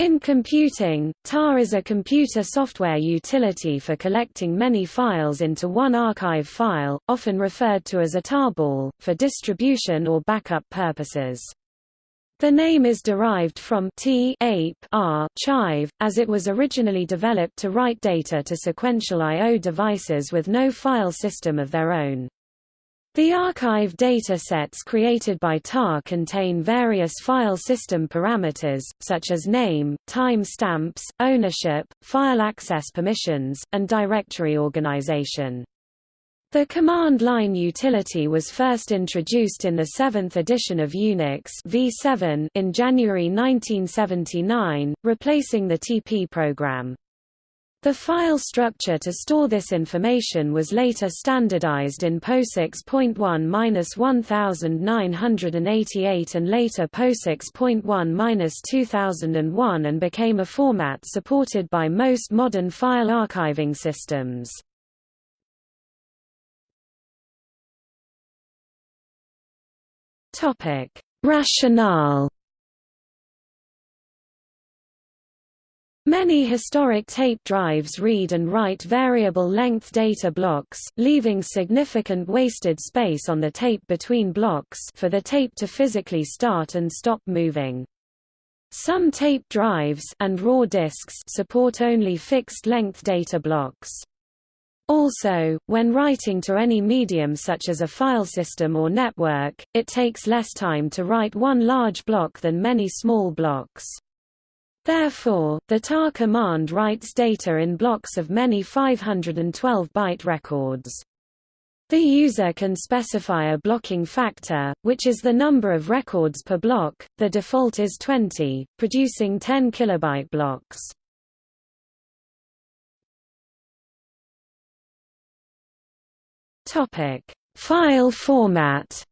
In computing, tar is a computer software utility for collecting many files into one archive file, often referred to as a tarball, for distribution or backup purposes. The name is derived from t ape r chive, as it was originally developed to write data to sequential I.O. devices with no file system of their own. The archive data sets created by TAR contain various file system parameters, such as name, time stamps, ownership, file access permissions, and directory organization. The command line utility was first introduced in the seventh edition of Unix v7 in January 1979, replacing the TP program. The file structure to store this information was later standardized in POSIX.1-1988 and later POSIX.1-2001 and became a format supported by most modern file archiving systems. Rationale Many historic tape drives read and write variable-length data blocks, leaving significant wasted space on the tape between blocks for the tape to physically start and stop moving. Some tape drives and raw disks support only fixed-length data blocks. Also, when writing to any medium such as a file system or network, it takes less time to write one large block than many small blocks. Therefore, the tar command writes data in blocks of many 512-byte records. The user can specify a blocking factor, which is the number of records per block, the default is 20, producing 10 kilobyte blocks. File format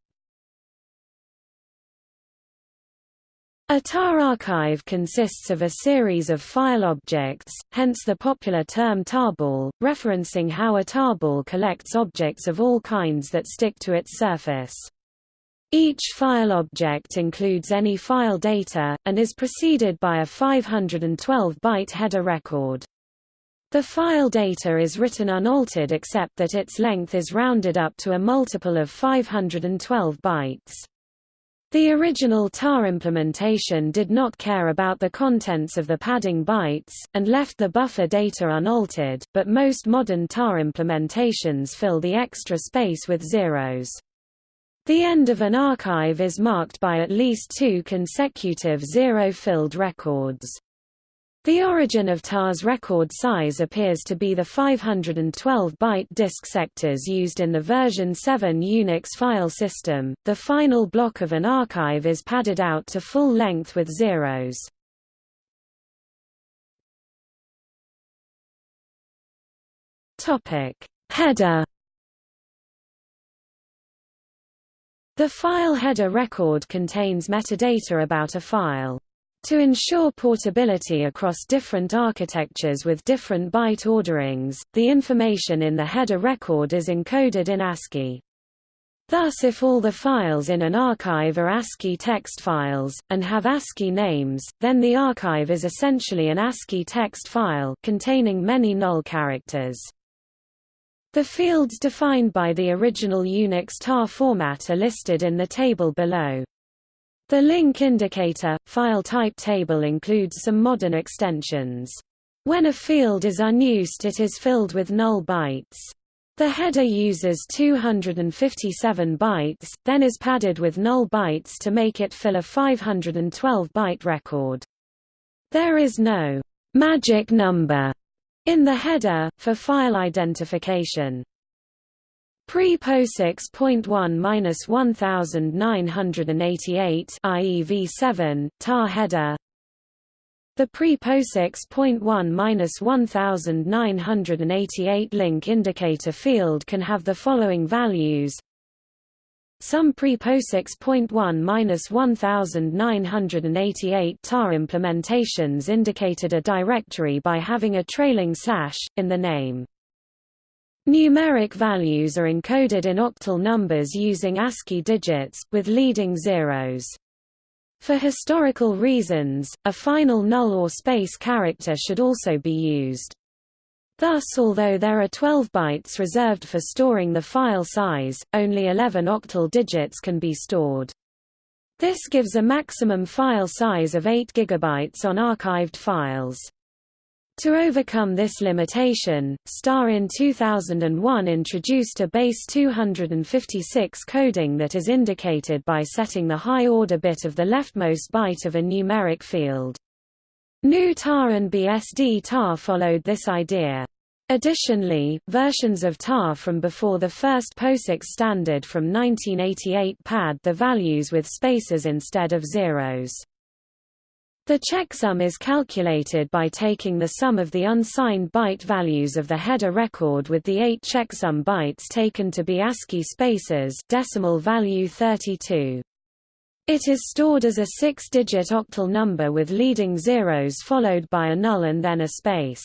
A tar archive consists of a series of file objects, hence the popular term tarball, referencing how a tarball collects objects of all kinds that stick to its surface. Each file object includes any file data, and is preceded by a 512-byte header record. The file data is written unaltered except that its length is rounded up to a multiple of 512 bytes. The original tar implementation did not care about the contents of the padding bytes, and left the buffer data unaltered, but most modern tar implementations fill the extra space with zeros. The end of an archive is marked by at least two consecutive zero-filled records. The origin of TAR's record size appears to be the 512-byte disk sectors used in the version 7 Unix file system. The final block of an archive is padded out to full length with zeros. Topic: Header The file header record contains metadata about a file. To ensure portability across different architectures with different byte orderings, the information in the header record is encoded in ASCII. Thus if all the files in an archive are ASCII text files, and have ASCII names, then the archive is essentially an ASCII text file containing many null characters. The fields defined by the original Unix tar format are listed in the table below. The link indicator, file type table includes some modern extensions. When a field is unused it is filled with null bytes. The header uses 257 bytes, then is padded with null bytes to make it fill a 512-byte record. There is no magic number in the header, for file identification. Pre-POSIX.1-1988 i.e. v7, tar header The pre-POSIX.1-1988 link indicator field can have the following values some pre-POSIX.1-1988 tar implementations indicated a directory by having a trailing slash, in the name. Numeric values are encoded in octal numbers using ASCII digits, with leading zeros. For historical reasons, a final null or space character should also be used. Thus although there are 12 bytes reserved for storing the file size, only 11 octal digits can be stored. This gives a maximum file size of 8 GB on archived files. To overcome this limitation, STAR in 2001 introduced a base 256 coding that is indicated by setting the high-order bit of the leftmost byte of a numeric field. GNU tar and BSD tar followed this idea. Additionally, versions of tar from before the first POSIX standard from 1988 pad the values with spaces instead of zeros. The checksum is calculated by taking the sum of the unsigned byte values of the header record with the eight checksum bytes taken to be ASCII spaces decimal value 32. It is stored as a six-digit octal number with leading zeros followed by a null and then a space.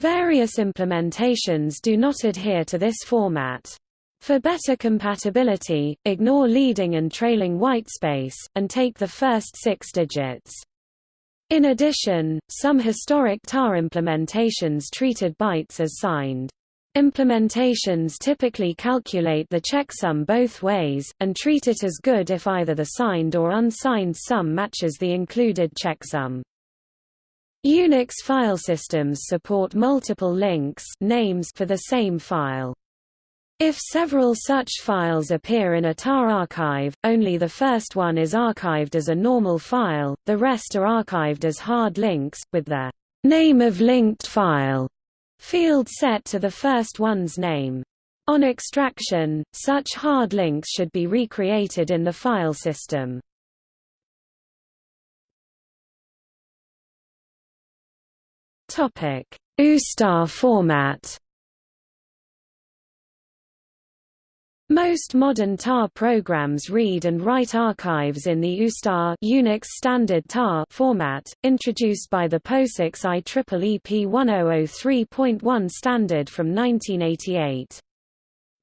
Various implementations do not adhere to this format. For better compatibility, ignore leading and trailing whitespace, and take the first six digits. In addition, some historic tar implementations treated bytes as signed. Implementations typically calculate the checksum both ways, and treat it as good if either the signed or unsigned sum matches the included checksum. Unix file systems support multiple links names for the same file. If several such files appear in a tar archive, only the first one is archived as a normal file, the rest are archived as hard links, with the name of linked file field set to the first one's name. On extraction, such hard links should be recreated in the file system. USTAR format Most modern TAR programs read and write archives in the USTAR Unix Standard TAR format, introduced by the POSIX IEEE P1003.1 standard from 1988.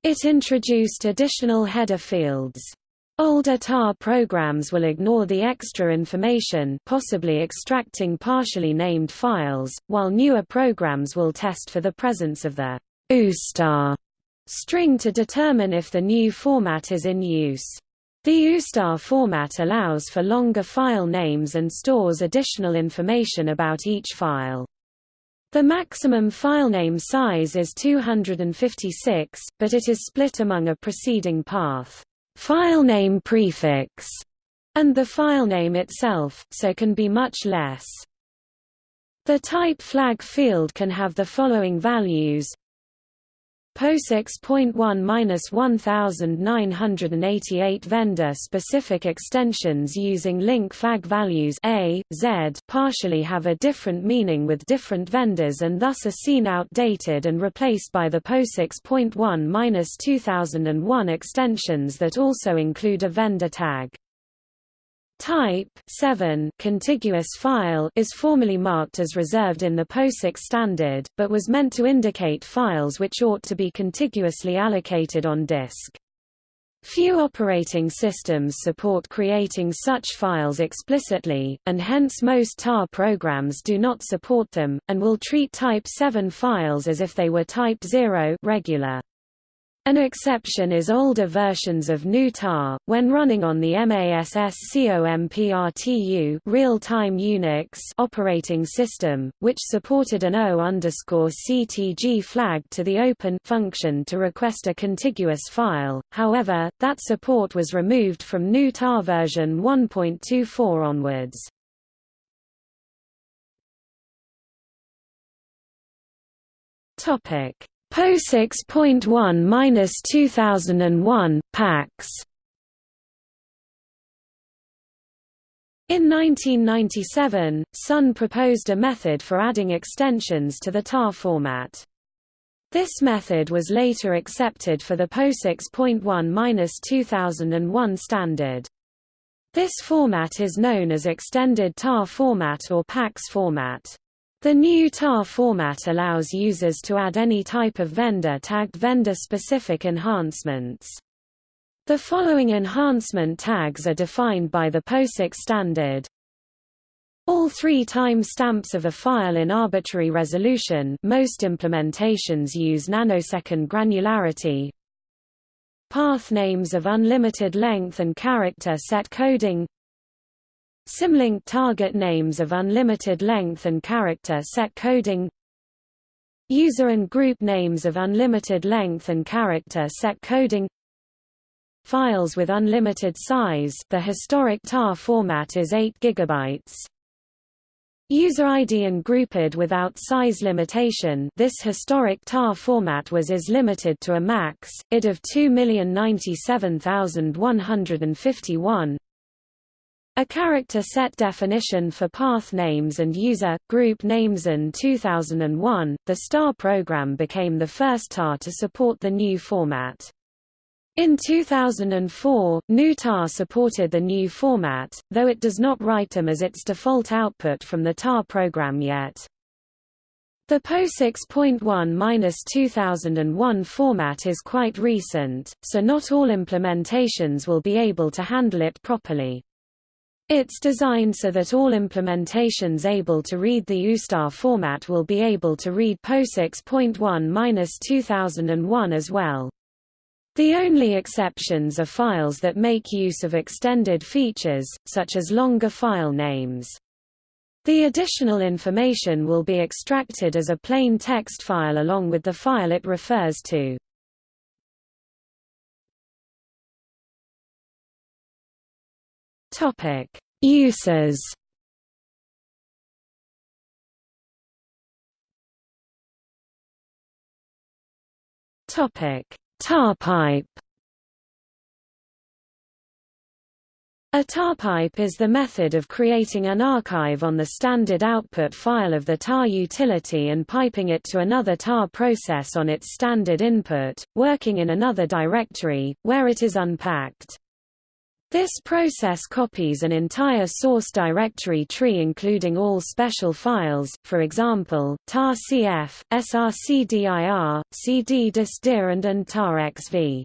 It introduced additional header fields. Older TAR programs will ignore the extra information possibly extracting partially named files, while newer programs will test for the presence of the USTAR string to determine if the new format is in use. The USTAR format allows for longer file names and stores additional information about each file. The maximum filename size is 256, but it is split among a preceding path, filename prefix, and the filename itself, so can be much less. The type flag field can have the following values POSIX.1-1988 vendor-specific extensions using link flag values A, Z partially have a different meaning with different vendors and thus are seen outdated and replaced by the POSIX.1-2001 extensions that also include a vendor tag. Type 7 contiguous file is formally marked as reserved in the POSIX standard, but was meant to indicate files which ought to be contiguously allocated on disk. Few operating systems support creating such files explicitly, and hence most TAR programs do not support them, and will treat Type 7 files as if they were Type 0 regular. An exception is older versions of GNU tar, when running on the MASSCOMPRTU real-time Unix operating system, which supported an O_CTG flag to the open function to request a contiguous file. However, that support was removed from GNU tar version 1.24 onwards. Topic POSIX.1-2001, PAX In 1997, Sun proposed a method for adding extensions to the TAR format. This method was later accepted for the POSIX.1-2001 standard. This format is known as Extended TAR format or PAX format. The new TAR format allows users to add any type of vendor-tagged vendor-specific enhancements. The following enhancement tags are defined by the POSIX standard. All three time stamps of a file in arbitrary resolution most implementations use nanosecond granularity. Path names of unlimited length and character set coding Symlink target names of unlimited length and character set coding. User and group names of unlimited length and character set coding. Files with unlimited size. The historic tar format is 8 GB. User ID and groupid without size limitation. This historic tar format was is limited to a max, id of 2097151 a character set definition for path names and user, group names in 2001, the STAR program became the first TAR to support the new format. In 2004, GNU TAR supported the new format, though it does not write them as its default output from the TAR program yet. The POSIX.1-2001 format is quite recent, so not all implementations will be able to handle it properly. It's designed so that all implementations able to read the USTAR format will be able to read POSIX.1-2001 as well. The only exceptions are files that make use of extended features, such as longer file names. The additional information will be extracted as a plain text file along with the file it refers to. Topic: Uses. Topic: Tarpipe. A tarpipe is the method of creating an archive on the standard output file of the tar utility and piping it to another tar process on its standard input, working in another directory, where it is unpacked. This process copies an entire source directory tree including all special files, for example, tar-cf, srcdir, cd-dist-dir and, and tar-xv.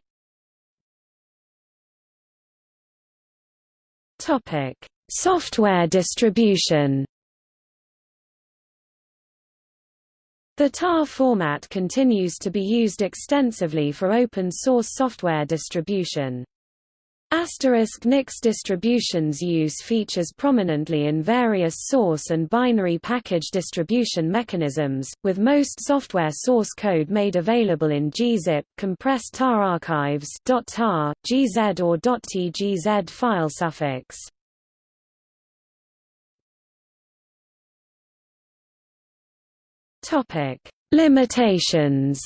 Software distribution The TAR format continues to be used extensively for open source software distribution. Asterisk Nix distributions use features prominently in various source and binary package distribution mechanisms, with most software source code made available in gzip, compressed tar archives .tar, gz or .tgz file suffix. Limitations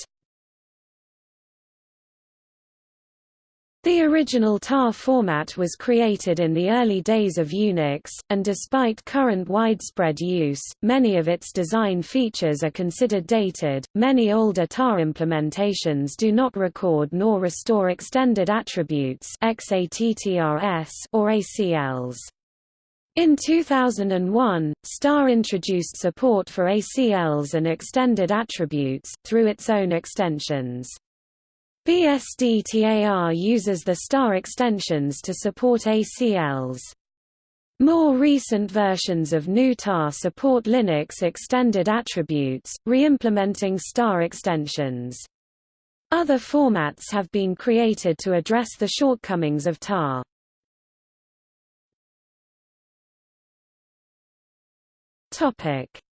The original TAR format was created in the early days of Unix, and despite current widespread use, many of its design features are considered dated. Many older TAR implementations do not record nor restore extended attributes XATTRS or ACLs. In 2001, STAR introduced support for ACLs and extended attributes, through its own extensions. BSD-TAR uses the STAR extensions to support ACLs. More recent versions of GNU TAR support Linux extended attributes, re-implementing STAR extensions. Other formats have been created to address the shortcomings of TAR.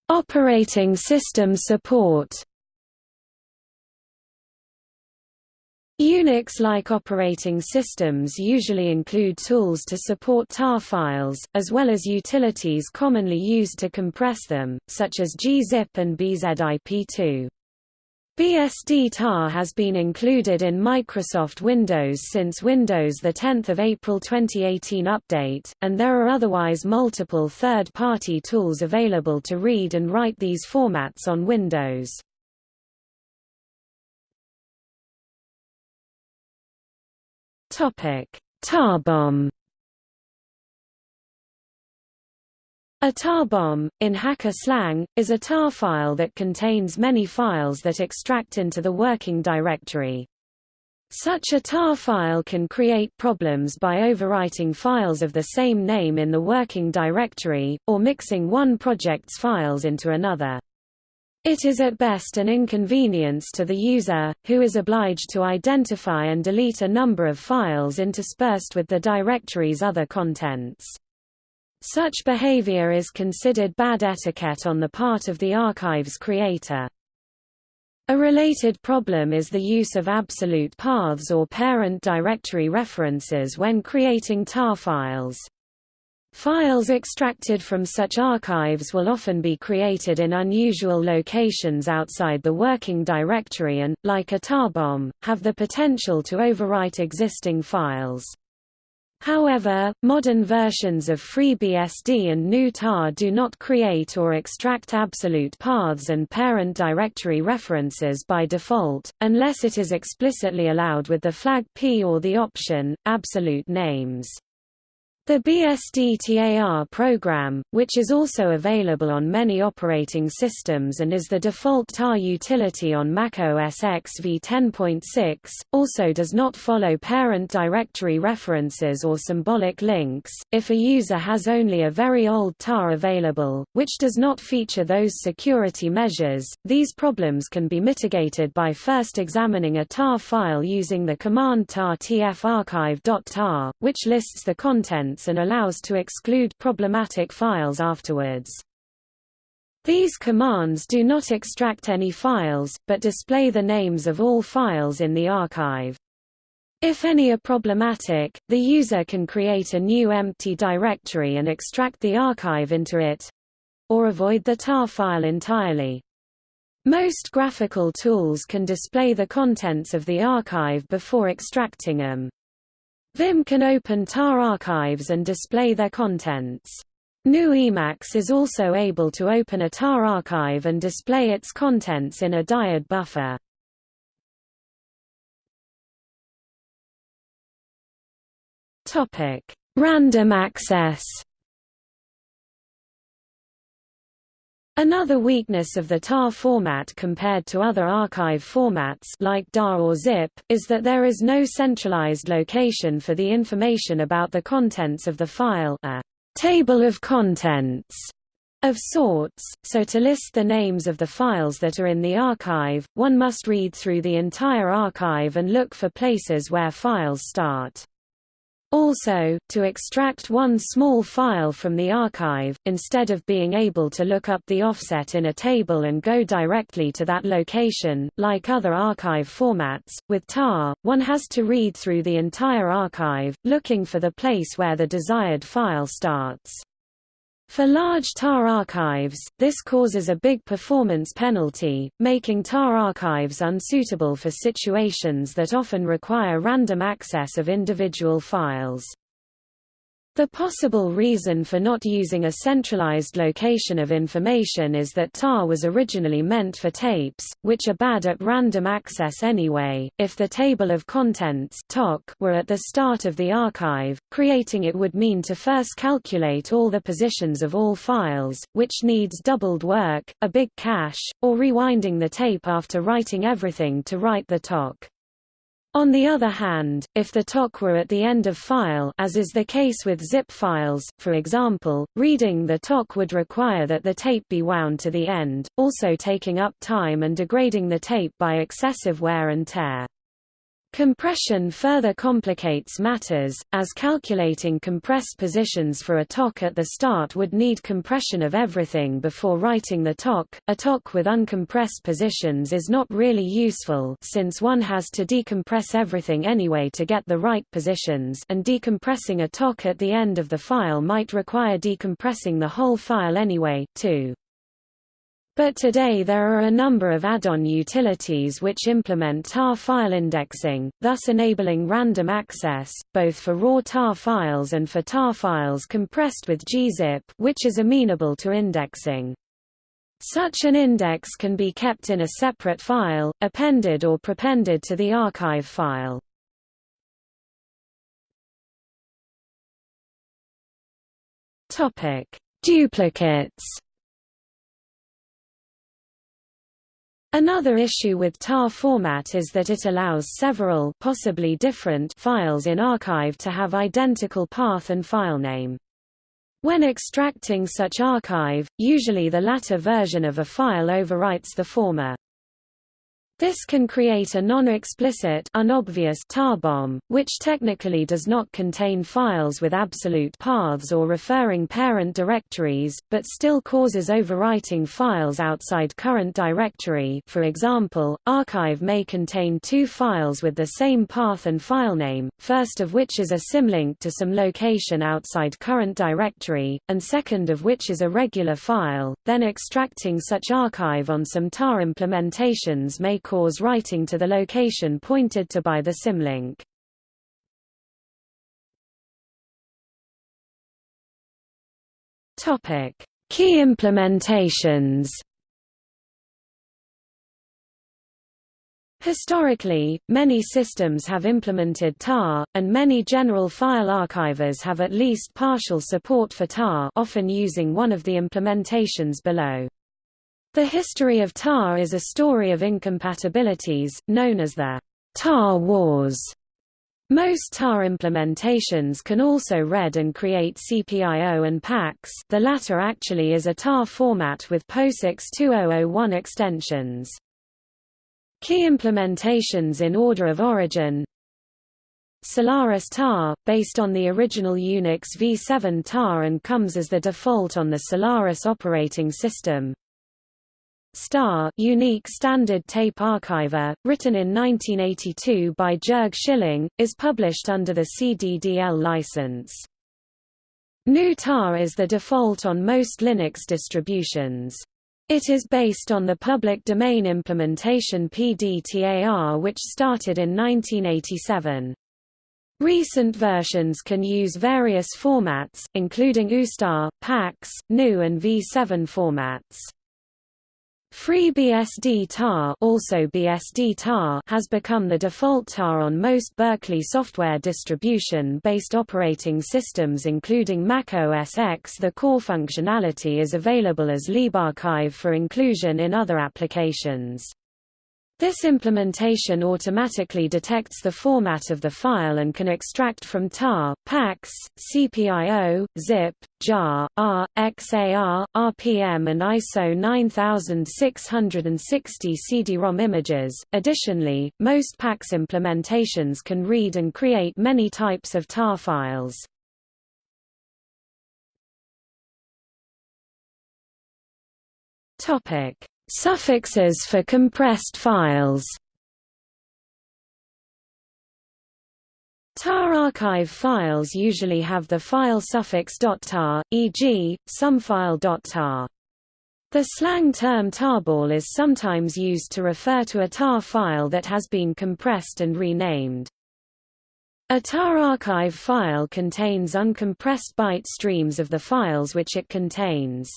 Operating system support Unix-like operating systems usually include tools to support tar files, as well as utilities commonly used to compress them, such as gzip and bzip2. BSD-tar has been included in Microsoft Windows since Windows 10 April 2018 update, and there are otherwise multiple third-party tools available to read and write these formats on Windows. Topic: Tarbomb. A tarbomb, in hacker slang, is a tar file that contains many files that extract into the working directory. Such a tar file can create problems by overwriting files of the same name in the working directory, or mixing one project's files into another. It is at best an inconvenience to the user, who is obliged to identify and delete a number of files interspersed with the directory's other contents. Such behavior is considered bad etiquette on the part of the archive's creator. A related problem is the use of absolute paths or parent directory references when creating tar files. Files extracted from such archives will often be created in unusual locations outside the working directory and, like a tar bomb, have the potential to overwrite existing files. However, modern versions of FreeBSD and GNU tar do not create or extract absolute paths and parent directory references by default, unless it is explicitly allowed with the flag P or the option, absolute names. The BSD-TAR program, which is also available on many operating systems and is the default TAR utility on Mac OS X v10.6, also does not follow parent directory references or symbolic links. If a user has only a very old TAR available, which does not feature those security measures, these problems can be mitigated by first examining a TAR file using the command tar tfarchive.tar, which lists the contents and allows to exclude problematic files afterwards. These commands do not extract any files, but display the names of all files in the archive. If any are problematic, the user can create a new empty directory and extract the archive into it—or avoid the tar file entirely. Most graphical tools can display the contents of the archive before extracting them. Vim can open tar archives and display their contents. GNU Emacs is also able to open a tar archive and display its contents in a dired buffer. Topic: Random access. Another weakness of the TAR format compared to other archive formats like DAR or ZIP, is that there is no centralized location for the information about the contents of the file a table of contents of sorts, so to list the names of the files that are in the archive, one must read through the entire archive and look for places where files start. Also, to extract one small file from the archive, instead of being able to look up the offset in a table and go directly to that location, like other archive formats, with tar, one has to read through the entire archive, looking for the place where the desired file starts. For large TAR archives, this causes a big performance penalty, making TAR archives unsuitable for situations that often require random access of individual files. The possible reason for not using a centralized location of information is that TAR was originally meant for tapes, which are bad at random access anyway. If the table of contents were at the start of the archive, creating it would mean to first calculate all the positions of all files, which needs doubled work, a big cache, or rewinding the tape after writing everything to write the TOC. On the other hand, if the TOC were at the end of file as is the case with zip files, for example, reading the TOC would require that the tape be wound to the end, also taking up time and degrading the tape by excessive wear and tear. Compression further complicates matters, as calculating compressed positions for a TOC at the start would need compression of everything before writing the TOC. A TOC with uncompressed positions is not really useful since one has to decompress everything anyway to get the right positions and decompressing a TOC at the end of the file might require decompressing the whole file anyway, too. But today there are a number of add-on utilities which implement tar file indexing, thus enabling random access, both for raw tar files and for tar files compressed with gzip which is amenable to indexing. Such an index can be kept in a separate file, appended or prepended to the archive file. Duplicates Another issue with tar format is that it allows several possibly different files in archive to have identical path and filename. When extracting such archive, usually the latter version of a file overwrites the former. This can create a non-explicit tar bomb, which technically does not contain files with absolute paths or referring parent directories, but still causes overwriting files outside current directory. For example, archive may contain two files with the same path and filename, first of which is a symlink to some location outside current directory, and second of which is a regular file, then extracting such archive on some tar implementations may cause writing to the location pointed to by the symlink. Topic: Key implementations. Historically, many systems have implemented tar, and many general file archivers have at least partial support for tar often using one of the implementations below. The history of tar is a story of incompatibilities, known as the tar wars. Most tar implementations can also read and create CPIO and PAX the latter actually is a tar format with POSIX 2001 extensions. Key implementations in order of origin Solaris tar, based on the original Unix v7 tar and comes as the default on the Solaris operating system Star unique standard tape archiver, written in 1982 by Jörg Schilling, is published under the CDDL license. GNU tar is the default on most Linux distributions. It is based on the public domain implementation PDTAR which started in 1987. Recent versions can use various formats, including USTAR, PAX, GNU and V7 formats. FreeBSD tar also BSD tar has become the default tar on most Berkeley software distribution-based operating systems including Mac OS X. The core functionality is available as libarchive for inclusion in other applications. This implementation automatically detects the format of the file and can extract from tar, PAX, CPIO, ZIP, JAR, R, XAR, RPM and ISO 9660 CD-ROM images. Additionally, most PAX implementations can read and create many types of tar files. Topic: Suffixes for compressed files tar archive files usually have the file suffix .tar, e.g., sumfile.tar. The slang term tarball is sometimes used to refer to a tar file that has been compressed and renamed. A tar archive file contains uncompressed byte streams of the files which it contains.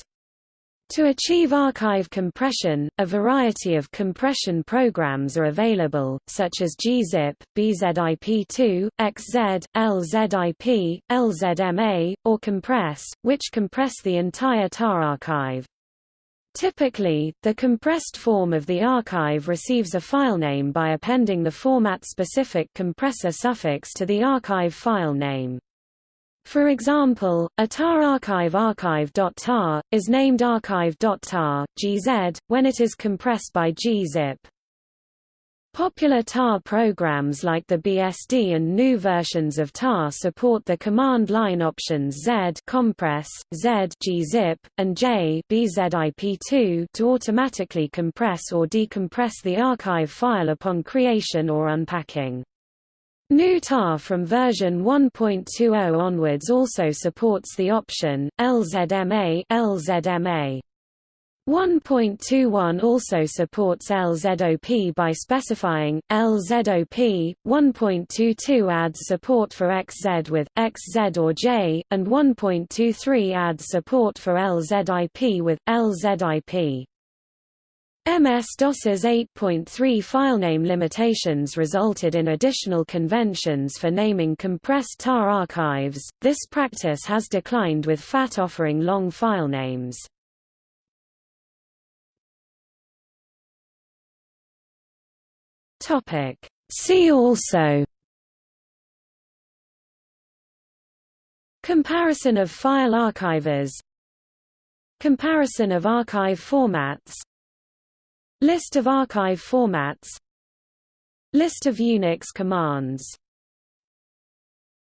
To achieve archive compression, a variety of compression programs are available, such as gzip, bzip2, xz, lzip, lzma, or compress, which compress the entire tar archive. Typically, the compressed form of the archive receives a filename by appending the format-specific compressor suffix to the archive file name. For example, a tar archive archive.tar, is named archive.tar, gz, when it is compressed by gzip. Popular tar programs like the BSD and GNU versions of tar support the command line options Z compress, Z gzip, and J bzip2 to automatically compress or decompress the archive file upon creation or unpacking. GNU tar from version 1.20 onwards also supports the option, LZMA, LZMA. 1.21 also supports LZOP by specifying, LZOP, 1.22 adds support for XZ with, XZ or J, and 1.23 adds support for LZIP with, LZIP. MS-DOS's 8.3 filename limitations resulted in additional conventions for naming compressed tar archives. This practice has declined with FAT offering long filenames. See also Comparison of file archivers Comparison of archive formats List of archive formats. List of Unix commands